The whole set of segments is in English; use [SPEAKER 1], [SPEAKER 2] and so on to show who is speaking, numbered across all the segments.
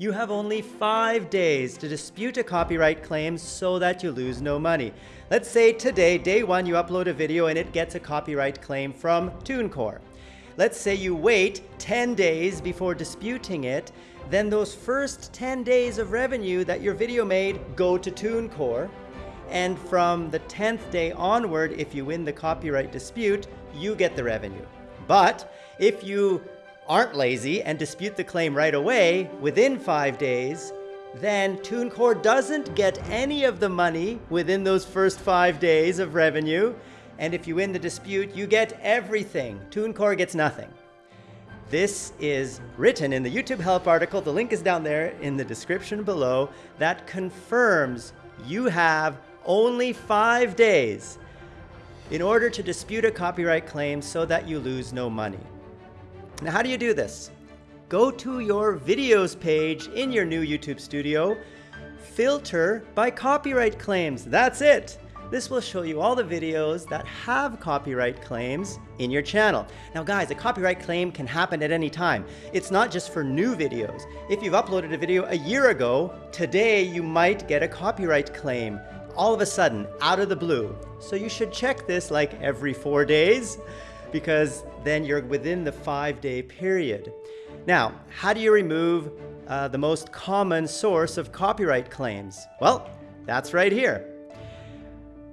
[SPEAKER 1] You have only five days to dispute a copyright claim so that you lose no money. Let's say today, day one, you upload a video and it gets a copyright claim from TuneCore. Let's say you wait 10 days before disputing it, then those first 10 days of revenue that your video made go to TuneCore, and from the 10th day onward, if you win the copyright dispute, you get the revenue. But if you aren't lazy and dispute the claim right away within five days, then TuneCore doesn't get any of the money within those first five days of revenue. And if you win the dispute, you get everything. TuneCore gets nothing. This is written in the YouTube help article. The link is down there in the description below that confirms you have only five days in order to dispute a copyright claim so that you lose no money. Now, how do you do this? Go to your videos page in your new YouTube studio, filter by copyright claims. That's it. This will show you all the videos that have copyright claims in your channel. Now guys, a copyright claim can happen at any time. It's not just for new videos. If you've uploaded a video a year ago, today you might get a copyright claim all of a sudden, out of the blue. So you should check this like every four days because then you're within the five day period. Now, how do you remove uh, the most common source of copyright claims? Well, that's right here.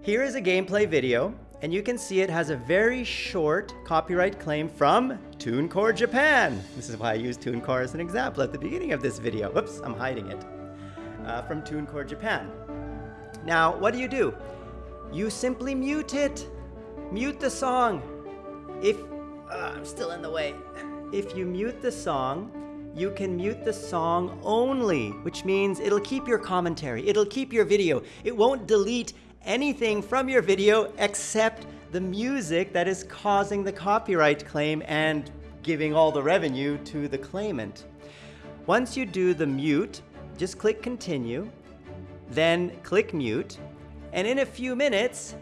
[SPEAKER 1] Here is a gameplay video, and you can see it has a very short copyright claim from TuneCore Japan. This is why I used TuneCore as an example at the beginning of this video. Whoops, I'm hiding it. Uh, from TuneCore Japan. Now, what do you do? You simply mute it. Mute the song. If, uh, I'm still in the way. If you mute the song, you can mute the song only, which means it'll keep your commentary, it'll keep your video. It won't delete anything from your video except the music that is causing the copyright claim and giving all the revenue to the claimant. Once you do the mute, just click continue, then click mute, and in a few minutes,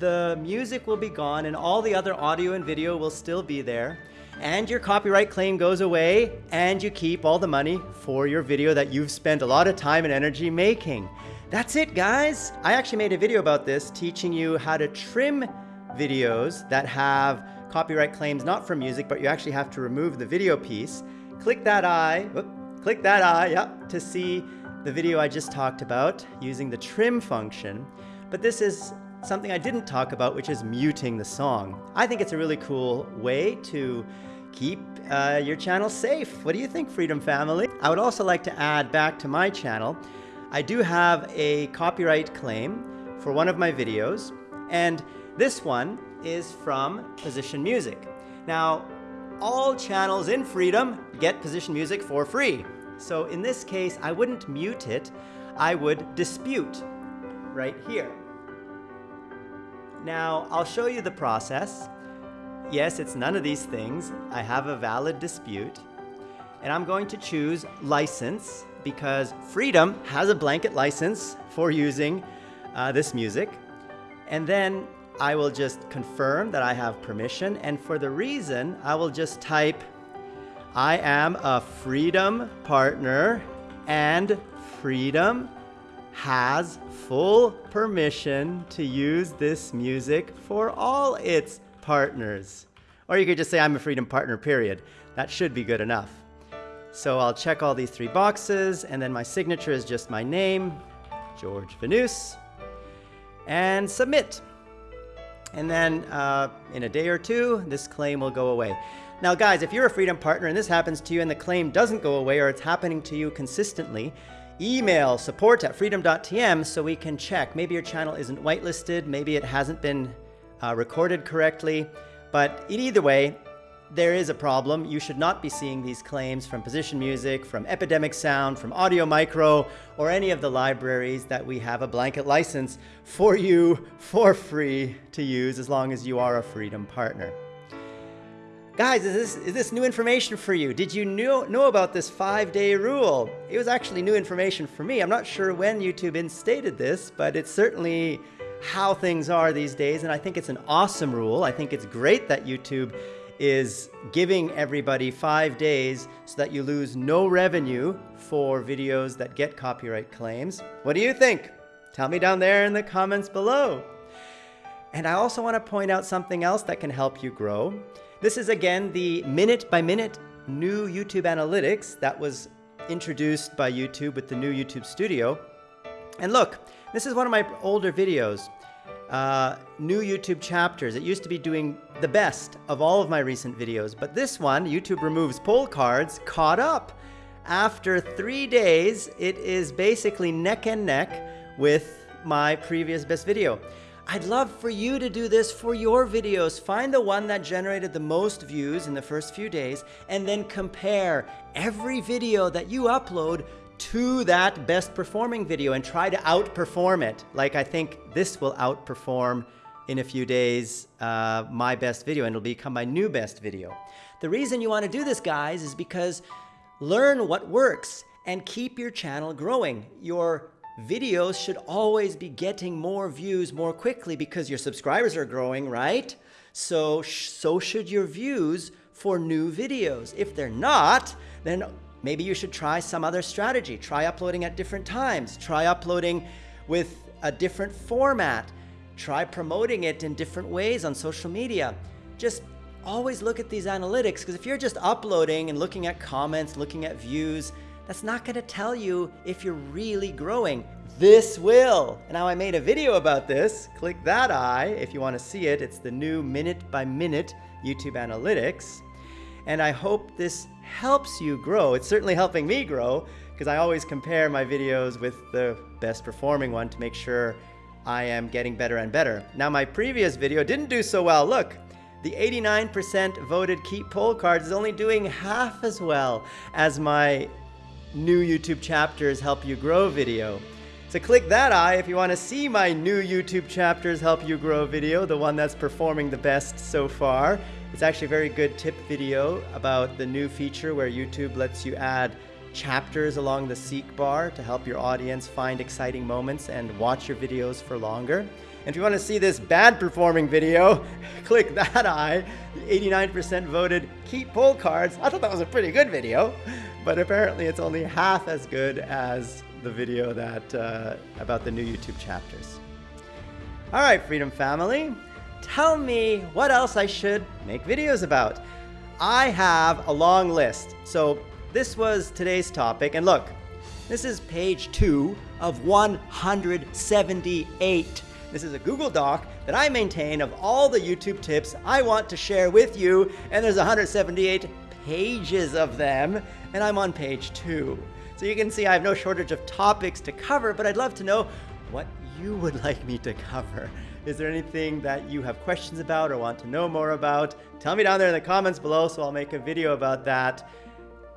[SPEAKER 1] the music will be gone and all the other audio and video will still be there and your copyright claim goes away and you keep all the money for your video that you've spent a lot of time and energy making. That's it guys. I actually made a video about this teaching you how to trim videos that have copyright claims not from music but you actually have to remove the video piece. Click that eye, whoop, click that eye, yep, to see the video I just talked about using the trim function. But this is something I didn't talk about, which is muting the song. I think it's a really cool way to keep uh, your channel safe. What do you think, Freedom Family? I would also like to add back to my channel, I do have a copyright claim for one of my videos, and this one is from Position Music. Now, all channels in Freedom get Position Music for free. So in this case, I wouldn't mute it, I would dispute right here. Now, I'll show you the process. Yes, it's none of these things. I have a valid dispute. And I'm going to choose license because Freedom has a blanket license for using uh, this music. And then I will just confirm that I have permission. And for the reason, I will just type, I am a Freedom partner and Freedom has full permission to use this music for all its partners. Or you could just say, I'm a Freedom Partner, period. That should be good enough. So I'll check all these three boxes, and then my signature is just my name, George Vanous, and submit. And then uh, in a day or two, this claim will go away. Now guys, if you're a Freedom Partner and this happens to you and the claim doesn't go away or it's happening to you consistently, email support at freedom.tm so we can check. Maybe your channel isn't whitelisted, maybe it hasn't been uh, recorded correctly, but in either way, there is a problem. You should not be seeing these claims from Position Music, from Epidemic Sound, from Audio Micro, or any of the libraries that we have a blanket license for you for free to use as long as you are a Freedom partner. Guys, is this, is this new information for you? Did you know, know about this five-day rule? It was actually new information for me. I'm not sure when YouTube instated this, but it's certainly how things are these days, and I think it's an awesome rule. I think it's great that YouTube is giving everybody five days so that you lose no revenue for videos that get copyright claims. What do you think? Tell me down there in the comments below. And I also want to point out something else that can help you grow. This is again the minute by minute new YouTube analytics that was introduced by YouTube with the new YouTube Studio. And look, this is one of my older videos. Uh, new YouTube chapters. It used to be doing the best of all of my recent videos, but this one, YouTube removes poll cards, caught up. After three days, it is basically neck and neck with my previous best video. I'd love for you to do this for your videos. Find the one that generated the most views in the first few days and then compare every video that you upload to that best performing video and try to outperform it. Like I think this will outperform in a few days uh, my best video and it'll become my new best video. The reason you want to do this guys is because learn what works and keep your channel growing. Your videos should always be getting more views more quickly because your subscribers are growing, right? So, so should your views for new videos. If they're not, then maybe you should try some other strategy. Try uploading at different times. Try uploading with a different format. Try promoting it in different ways on social media. Just always look at these analytics because if you're just uploading and looking at comments, looking at views, that's not going to tell you if you're really growing. This will. Now I made a video about this. Click that eye if you want to see it. It's the new minute by minute YouTube analytics. And I hope this helps you grow. It's certainly helping me grow because I always compare my videos with the best performing one to make sure I am getting better and better. Now my previous video didn't do so well. Look, the 89% voted keep poll cards is only doing half as well as my new YouTube chapters help you grow video. So click that eye if you want to see my new YouTube chapters help you grow video, the one that's performing the best so far. It's actually a very good tip video about the new feature where YouTube lets you add chapters along the seek bar to help your audience find exciting moments and watch your videos for longer. And if you want to see this bad performing video, click that eye. 89% voted keep poll cards. I thought that was a pretty good video but apparently it's only half as good as the video that uh, about the new YouTube chapters. All right, Freedom Family, tell me what else I should make videos about. I have a long list. So this was today's topic, and look, this is page two of 178. This is a Google Doc that I maintain of all the YouTube tips I want to share with you, and there's 178 pages of them, and I'm on page two. So you can see I have no shortage of topics to cover, but I'd love to know what you would like me to cover. Is there anything that you have questions about or want to know more about? Tell me down there in the comments below so I'll make a video about that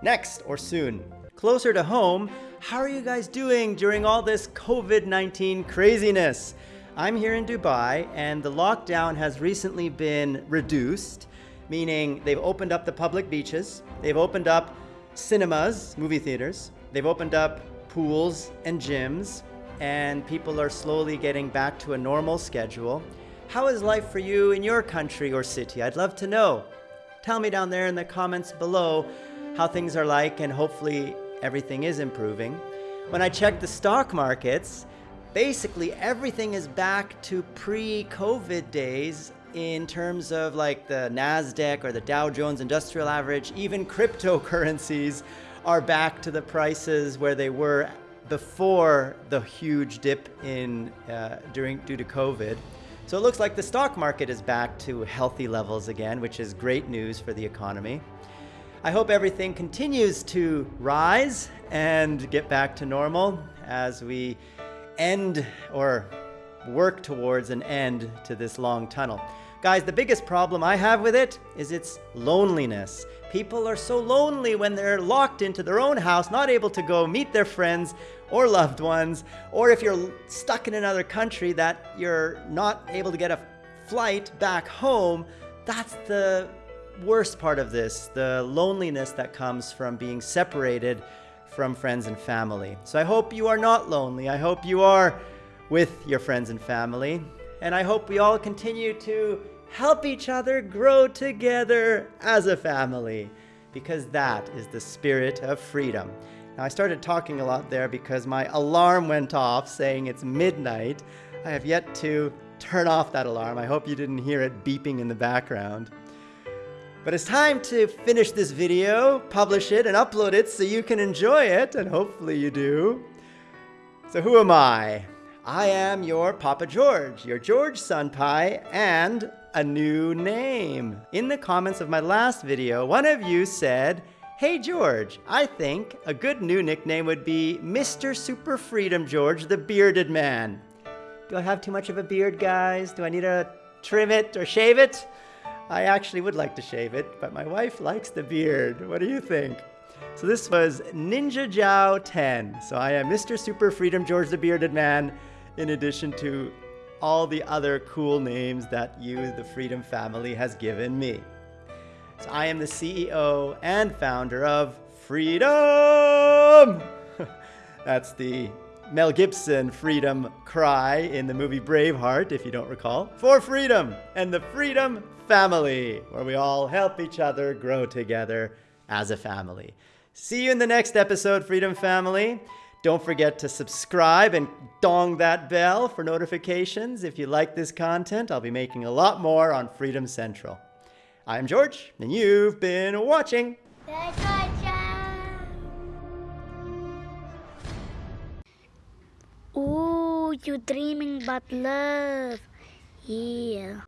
[SPEAKER 1] next or soon. Closer to home, how are you guys doing during all this COVID-19 craziness? I'm here in Dubai and the lockdown has recently been reduced meaning they've opened up the public beaches, they've opened up cinemas, movie theaters, they've opened up pools and gyms, and people are slowly getting back to a normal schedule. How is life for you in your country or city? I'd love to know. Tell me down there in the comments below how things are like and hopefully everything is improving. When I check the stock markets, basically everything is back to pre-COVID days in terms of like the NASDAQ or the Dow Jones Industrial Average, even cryptocurrencies are back to the prices where they were before the huge dip in uh, during due to COVID. So it looks like the stock market is back to healthy levels again, which is great news for the economy. I hope everything continues to rise and get back to normal as we end or work towards an end to this long tunnel. Guys, the biggest problem I have with it is its loneliness. People are so lonely when they're locked into their own house, not able to go meet their friends or loved ones, or if you're stuck in another country that you're not able to get a flight back home, that's the worst part of this, the loneliness that comes from being separated from friends and family. So I hope you are not lonely. I hope you are with your friends and family. And I hope we all continue to help each other grow together as a family, because that is the spirit of freedom. Now, I started talking a lot there because my alarm went off saying it's midnight. I have yet to turn off that alarm. I hope you didn't hear it beeping in the background. But it's time to finish this video, publish it, and upload it so you can enjoy it, and hopefully you do. So who am I? I am your Papa George, your George Sunpai, and a new name. In the comments of my last video, one of you said, Hey George, I think a good new nickname would be Mr. Super Freedom George, the bearded man. Do I have too much of a beard, guys? Do I need to trim it or shave it? I actually would like to shave it, but my wife likes the beard. What do you think? So this was Ninja Jiao 10. So I am Mr. Super Freedom George the Bearded Man, in addition to all the other cool names that you, the Freedom family, has given me. So I am the CEO and founder of Freedom! That's the Mel Gibson freedom cry in the movie Braveheart, if you don't recall. For freedom and the Freedom Family, where we all help each other grow together as a family. See you in the next episode, Freedom Family. Don't forget to subscribe and dong that bell for notifications. If you like this content, I'll be making a lot more on Freedom Central. I'm George, and you've been watching.
[SPEAKER 2] Ooh, you dreaming about love. Yeah.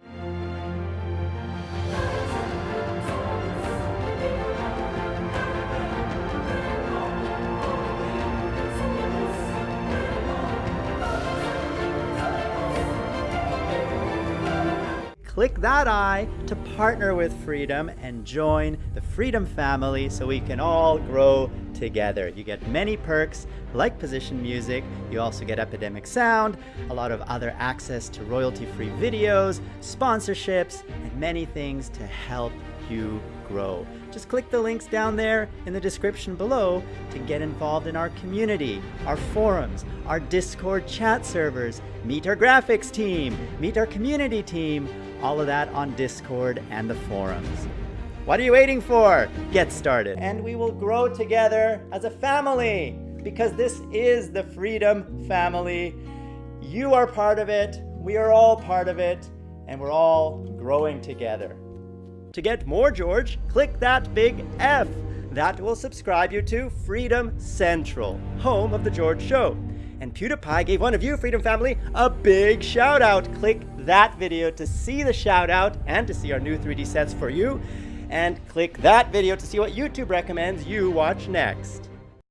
[SPEAKER 1] Click that eye to partner with Freedom and join the Freedom family so we can all grow together. You get many perks like position music, you also get Epidemic Sound, a lot of other access to royalty-free videos, sponsorships, and many things to help you grow. Just click the links down there in the description below to get involved in our community, our forums, our Discord chat servers, meet our graphics team, meet our community team, all of that on Discord and the forums. What are you waiting for? Get started. And we will grow together as a family because this is the Freedom Family. You are part of it, we are all part of it, and we're all growing together. To get more George, click that big F. That will subscribe you to Freedom Central, home of The George Show. And PewDiePie gave one of you, Freedom Family, a big shout out. Click that video to see the shout out and to see our new 3D sets for you. And click that video to see what YouTube recommends you watch next.